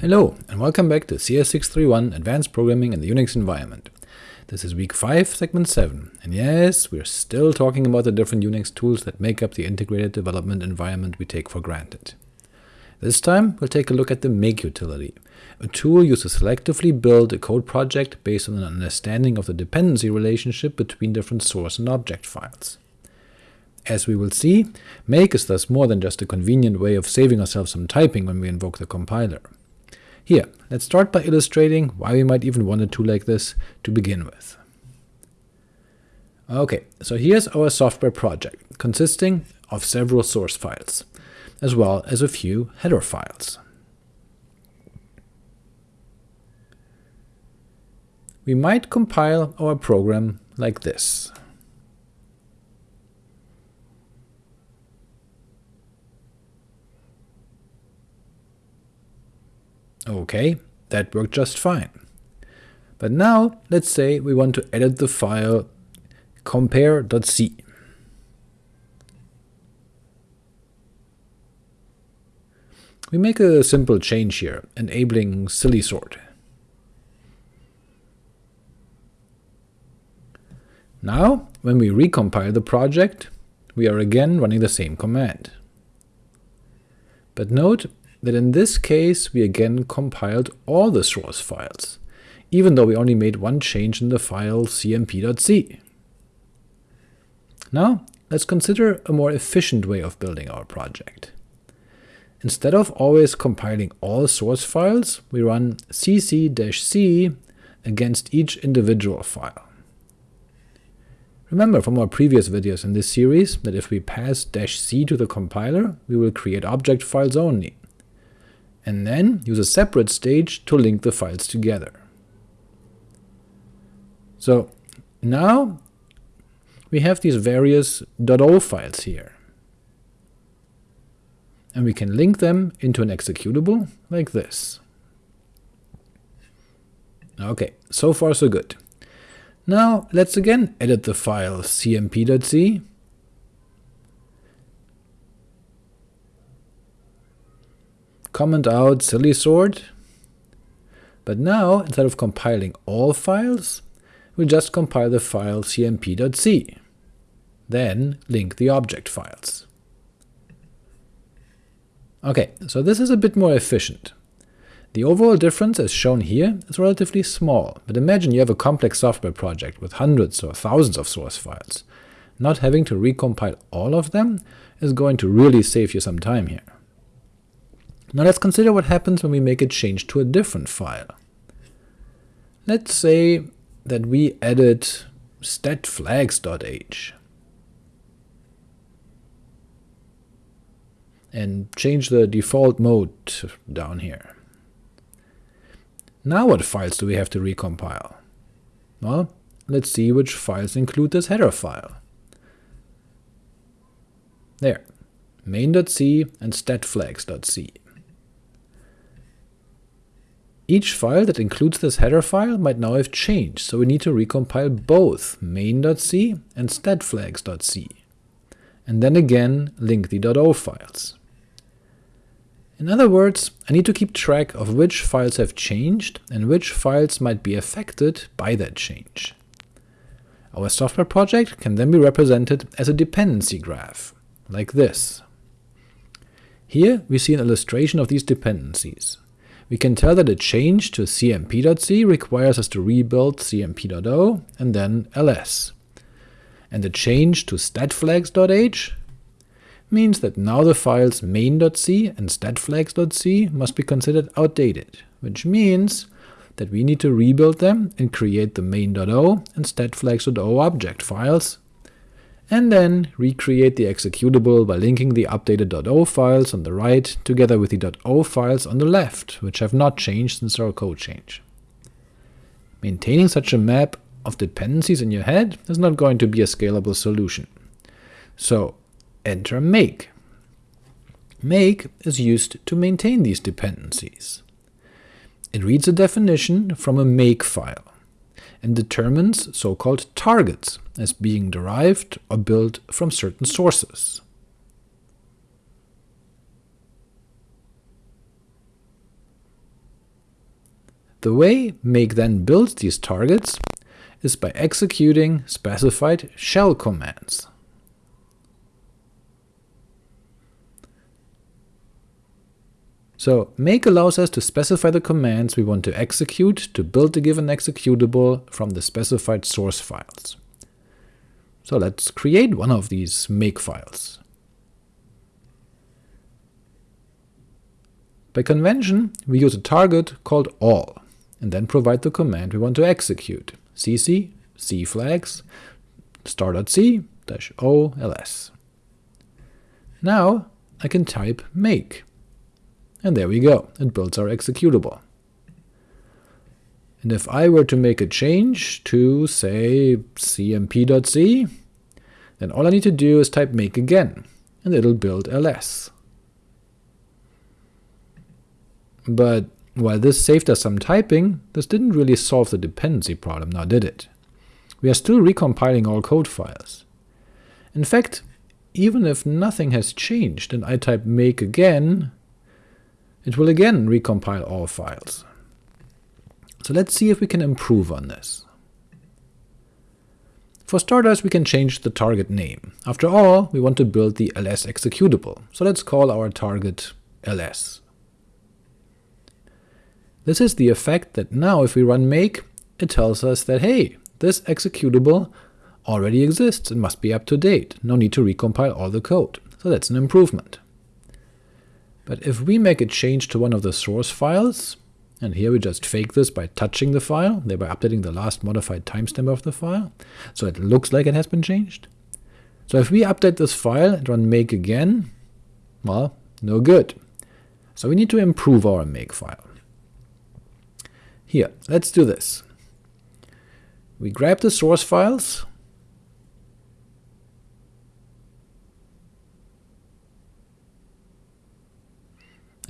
Hello, and welcome back to CS631 Advanced Programming in the Unix Environment. This is week 5, segment 7, and yes, we're still talking about the different Unix tools that make up the integrated development environment we take for granted. This time, we'll take a look at the make utility, a tool used to selectively build a code project based on an understanding of the dependency relationship between different source and object files. As we will see, make is thus more than just a convenient way of saving ourselves some typing when we invoke the compiler. Here, let's start by illustrating why we might even want a tool like this to begin with. Ok, so here's our software project, consisting of several source files, as well as a few header files. We might compile our program like this. Ok, that worked just fine. But now let's say we want to edit the file compare.c. We make a simple change here, enabling silly sort. Now, when we recompile the project, we are again running the same command. But note that in this case we again compiled all the source files, even though we only made one change in the file cmp.c. Now let's consider a more efficient way of building our project. Instead of always compiling all source files, we run cc-c against each individual file. Remember from our previous videos in this series that if we pass "-c to the compiler, we will create object files only, and then use a separate stage to link the files together. So now we have these various .o files here, and we can link them into an executable like this. Ok, so far so good. Now let's again edit the file cmp.c comment out silly sort, but now, instead of compiling all files, we just compile the file cmp.c, then link the object files. Ok, so this is a bit more efficient. The overall difference, as shown here, is relatively small, but imagine you have a complex software project with hundreds or thousands of source files. Not having to recompile all of them is going to really save you some time here. Now let's consider what happens when we make a change to a different file. Let's say that we edit statflags.h and change the default mode down here. Now what files do we have to recompile? Well, let's see which files include this header file. There, main.c and statflags.c. Each file that includes this header file might now have changed, so we need to recompile both main.c and statflags.c, and then again link the .o files. In other words, I need to keep track of which files have changed and which files might be affected by that change. Our software project can then be represented as a dependency graph, like this. Here we see an illustration of these dependencies we can tell that a change to cmp.c requires us to rebuild cmp.o and then ls. And a change to statflags.h means that now the files main.c and statflags.c must be considered outdated, which means that we need to rebuild them and create the main.o and statflags.o object files and then recreate the executable by linking the updated .o files on the right together with the .o files on the left, which have not changed since our code change. Maintaining such a map of dependencies in your head is not going to be a scalable solution. So enter make. Make is used to maintain these dependencies. It reads a definition from a make file and determines so-called targets as being derived or built from certain sources. The way make then builds these targets is by executing specified shell commands. So make allows us to specify the commands we want to execute to build the given executable from the specified source files. So let's create one of these make files. By convention, we use a target called all, and then provide the command we want to execute, cc c cflags star.c o ls. Now I can type make, and there we go, it builds our executable. And if I were to make a change to, say, cmp.c, then all I need to do is type make again, and it'll build ls. But while this saved us some typing, this didn't really solve the dependency problem now did it? We are still recompiling all code files. In fact, even if nothing has changed and I type make again, it will again recompile all files. So let's see if we can improve on this. For starters, we can change the target name. After all, we want to build the ls executable, so let's call our target ls. This is the effect that now if we run make, it tells us that hey, this executable already exists and must be up to date, no need to recompile all the code, so that's an improvement. But if we make a change to one of the source files, and here we just fake this by touching the file, thereby updating the last modified timestamp of the file, so it looks like it has been changed. So if we update this file and run make again, well, no good. So we need to improve our make file. Here, let's do this. We grab the source files,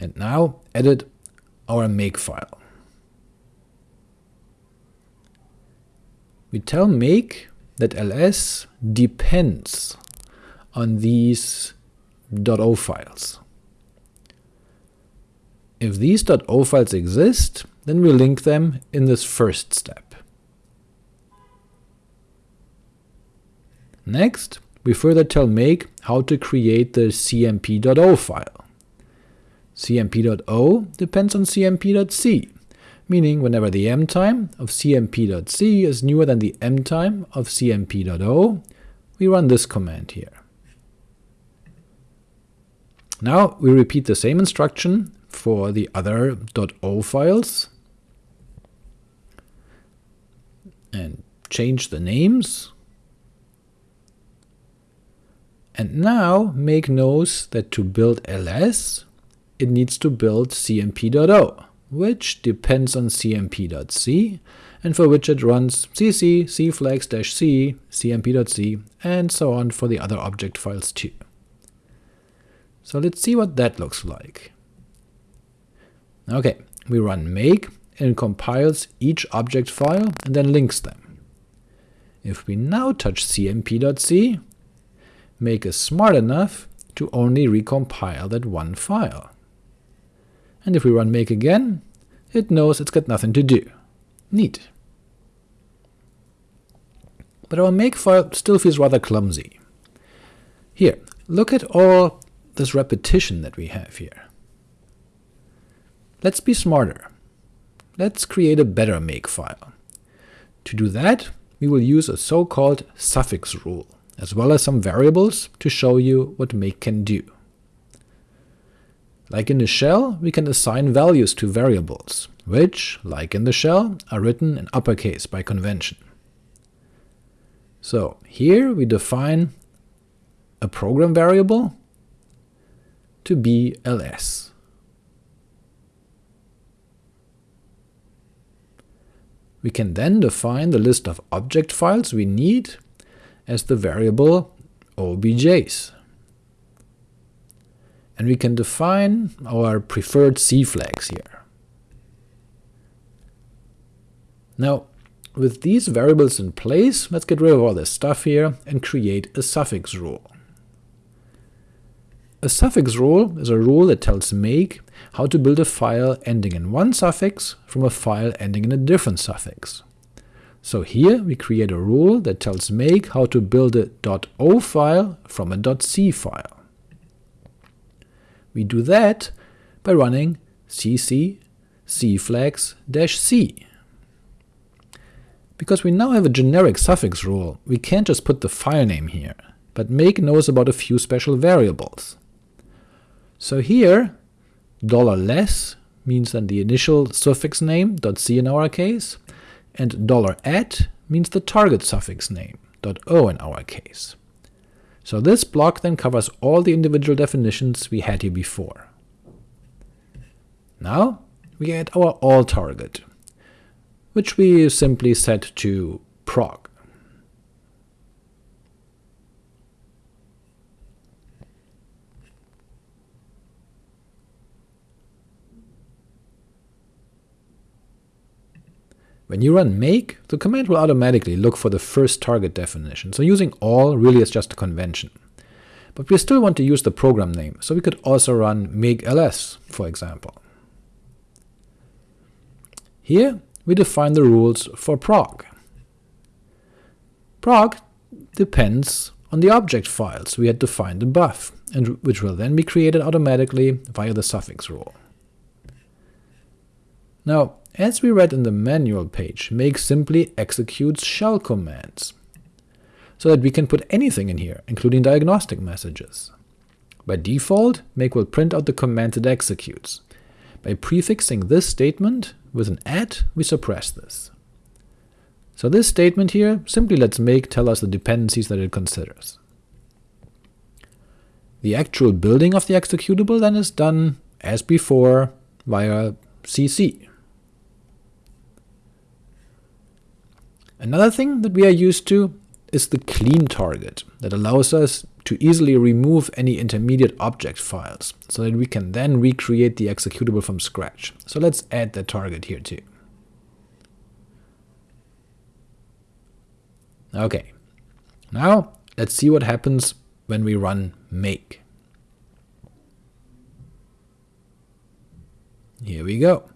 and now edit our make file. We tell make that ls depends on these .o files. If these .o files exist, then we link them in this first step. Next, we further tell make how to create the cmp.o file. cmp.o depends on cmp.c, meaning whenever the m time of cmp.c is newer than the m time of cmp.o, we run this command here. Now we repeat the same instruction for the other .o files, and change the names. And now make knows that to build ls, it needs to build cmp.o, which depends on cmp.c, and for which it runs cc cflags-c, cmp.c, and so on for the other object files too. So let's see what that looks like. Okay, we run make, and compiles each object file and then links them. If we now touch cmp.c, make is smart enough to only recompile that one file. And if we run make again, it knows it's got nothing to do. Neat. But our make file still feels rather clumsy. Here, look at all this repetition that we have here. Let's be smarter. Let's create a better makefile. To do that, we will use a so-called suffix rule, as well as some variables to show you what make can do. Like in the shell, we can assign values to variables, which, like in the shell, are written in uppercase by convention. So here we define a program variable to be ls. We can then define the list of object files we need as the variable objs. And we can define our preferred C flags here. Now, with these variables in place, let's get rid of all this stuff here and create a suffix rule. A suffix rule is a rule that tells make how to build a file ending in one suffix from a file ending in a different suffix. So here we create a rule that tells make how to build a .o file from a .c file. We do that by running cc cflags-c. Because we now have a generic suffix rule, we can't just put the file name here, but make knows about a few special variables. So here, $less means then the initial suffix name, .c in our case, and dollar $at means the target suffix name, .o in our case. So this block then covers all the individual definitions we had here before. Now we add our all target, which we simply set to prog. When you run make, the command will automatically look for the first target definition, so using all really is just a convention. But we still want to use the program name, so we could also run make ls, for example. Here we define the rules for prog. Prog depends on the object files we had defined above, and which will then be created automatically via the suffix rule. Now, as we read in the manual page, make simply executes shell commands, so that we can put anything in here, including diagnostic messages. By default, make will print out the command it executes. By prefixing this statement with an at, we suppress this. So this statement here simply lets make tell us the dependencies that it considers. The actual building of the executable then is done, as before, via cc. Another thing that we are used to is the clean target that allows us to easily remove any intermediate object files, so that we can then recreate the executable from scratch. So let's add that target here too. Ok, now let's see what happens when we run make. Here we go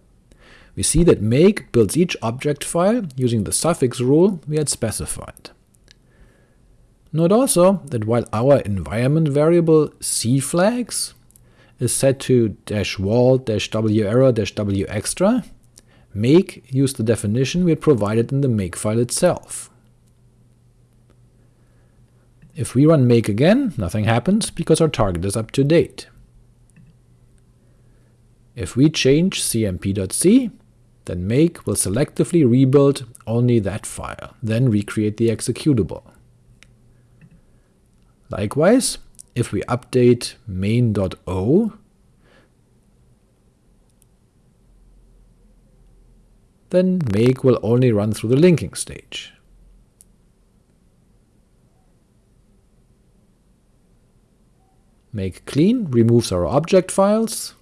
we see that make builds each object file using the suffix rule we had specified. Note also that while our environment variable cflags is set to wall dash w error dash w extra, make used the definition we had provided in the makefile itself. If we run make again, nothing happens because our target is up to date. If we change cmp.c, then make will selectively rebuild only that file, then recreate the executable. Likewise, if we update main.o, then make will only run through the linking stage. Make clean removes our object files,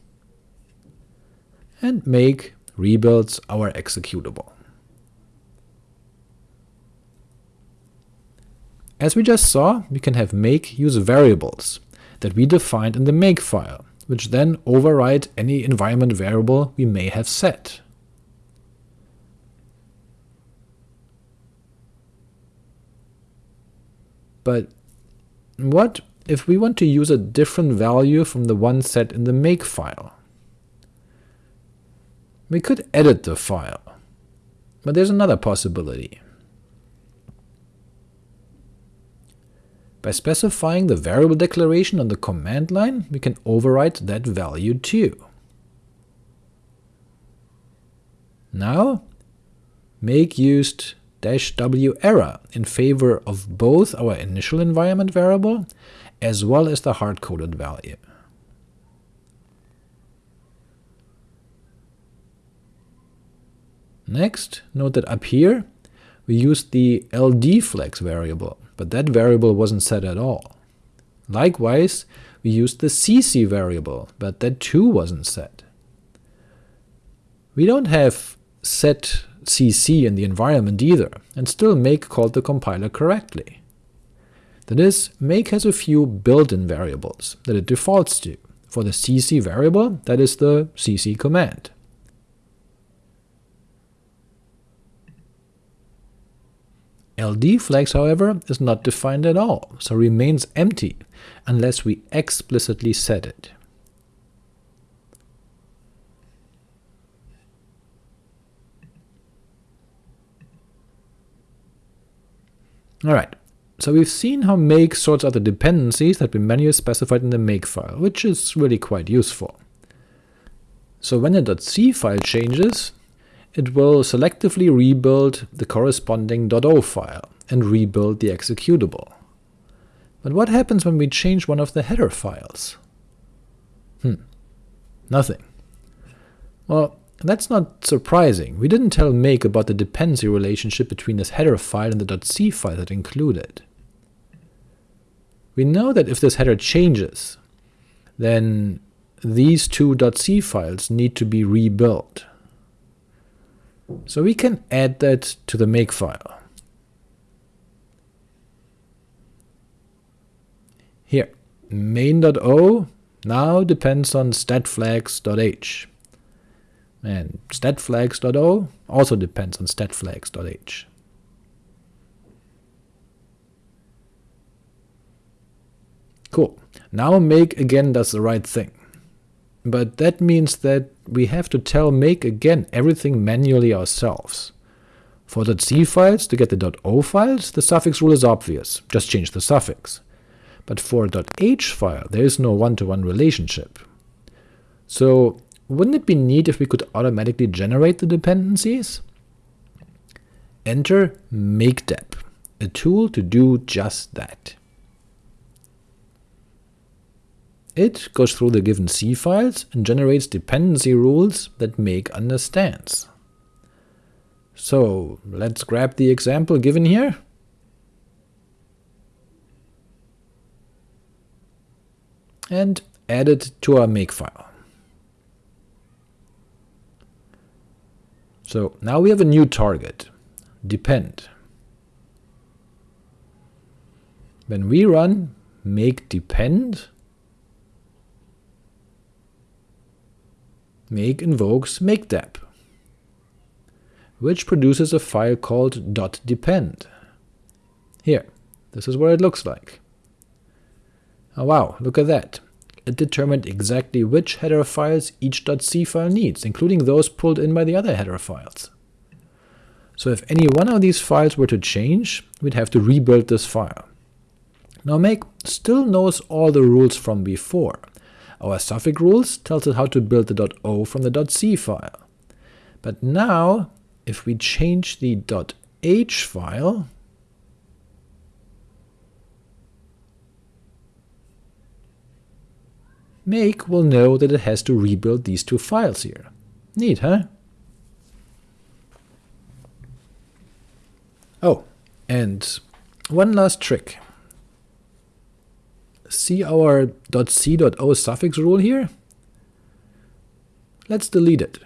and make rebuilds our executable. As we just saw, we can have make use variables that we defined in the make file, which then override any environment variable we may have set. But what if we want to use a different value from the one set in the make file? We could edit the file, but there's another possibility. By specifying the variable declaration on the command line, we can overwrite that value too. Now, make used "-w error in favor of both our initial environment variable as well as the hard-coded value. Next, note that up here we used the ldflags variable, but that variable wasn't set at all. Likewise, we used the cc variable, but that too wasn't set. We don't have set cc in the environment either, and still make called the compiler correctly. That is, make has a few built-in variables that it defaults to. For the cc variable, that is the cc command. Ld flags, however, is not defined at all, so remains empty, unless we explicitly set it. Alright, so we've seen how make sorts out the dependencies that we manually specified in the make file, which is really quite useful. So when a .c file changes, it will selectively rebuild the corresponding .o file and rebuild the executable. But what happens when we change one of the header files? Hmm, nothing. Well, that's not surprising. We didn't tell make about the dependency relationship between this header file and the .c file that included. We know that if this header changes, then these two .c files need to be rebuilt. So we can add that to the make file. Here, main.o now depends on statflags.h. And statflags.o also depends on statflags.h. Cool. Now make again does the right thing. But that means that we have to tell make again everything manually ourselves. For .c files, to get the .o files, the suffix rule is obvious, just change the suffix. But for .h file, there is no one-to-one -one relationship. So wouldn't it be neat if we could automatically generate the dependencies? Enter mkdep, a tool to do just that. It goes through the given C files and generates dependency rules that make understands. So let's grab the example given here. and add it to our makefile. So now we have a new target, depend. When we run make depend, make invokes mkdep, which produces a file called .depend. Here, this is what it looks like. Oh wow, look at that. It determined exactly which header files each .c file needs, including those pulled in by the other header files. So if any one of these files were to change, we'd have to rebuild this file. Now make still knows all the rules from before, our suffix rules tells us how to build the .o from the .c file. But now, if we change the .h file, make will know that it has to rebuild these two files here. Neat, huh? Oh, and one last trick see our .c.o suffix rule here? Let's delete it.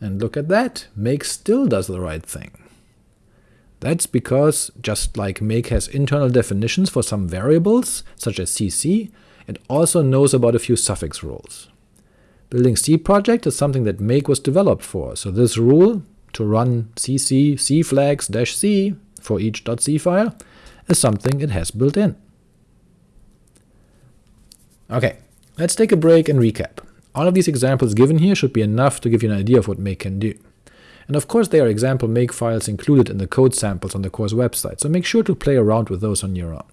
And look at that, make still does the right thing. That's because, just like make has internal definitions for some variables, such as cc, it also knows about a few suffix rules. Building C project is something that make was developed for, so this rule to run cc cflags-c for each .c file is something it has built in. Ok, let's take a break and recap. All of these examples given here should be enough to give you an idea of what make can do. And of course there are example make files included in the code samples on the course website, so make sure to play around with those on your own.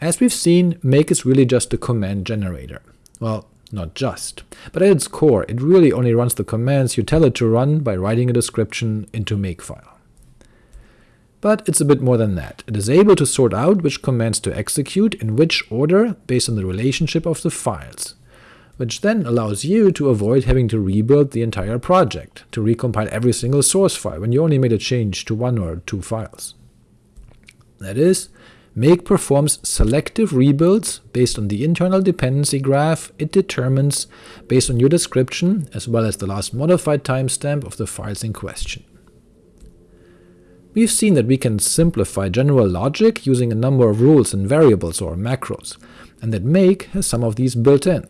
As we've seen, make is really just a command generator. Well, not just. But at its core, it really only runs the commands you tell it to run by writing a description into makefile. But it's a bit more than that. It is able to sort out which commands to execute in which order based on the relationship of the files, which then allows you to avoid having to rebuild the entire project, to recompile every single source file when you only made a change to one or two files. That is, Make performs selective rebuilds based on the internal dependency graph it determines based on your description as well as the last modified timestamp of the files in question. We've seen that we can simplify general logic using a number of rules and variables or macros, and that make has some of these built in.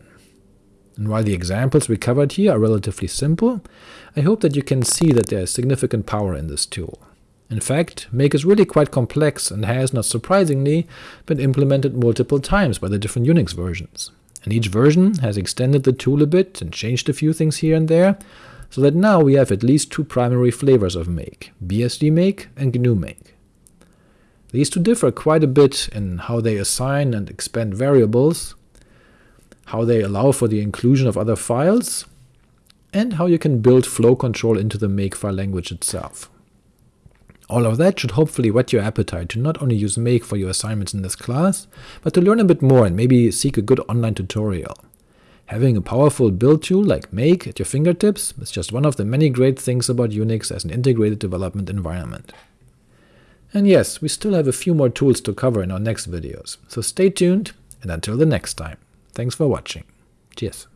And while the examples we covered here are relatively simple, I hope that you can see that there is significant power in this tool. In fact, make is really quite complex and has, not surprisingly, been implemented multiple times by the different Unix versions, and each version has extended the tool a bit and changed a few things here and there, so that now we have at least two primary flavors of make, BSD make and GNU make. These two differ quite a bit in how they assign and expand variables, how they allow for the inclusion of other files, and how you can build flow control into the makefile language itself. All of that should hopefully whet your appetite to not only use make for your assignments in this class, but to learn a bit more and maybe seek a good online tutorial. Having a powerful build tool like make at your fingertips is just one of the many great things about Unix as an integrated development environment. And yes, we still have a few more tools to cover in our next videos, so stay tuned, and until the next time, thanks for watching. Cheers.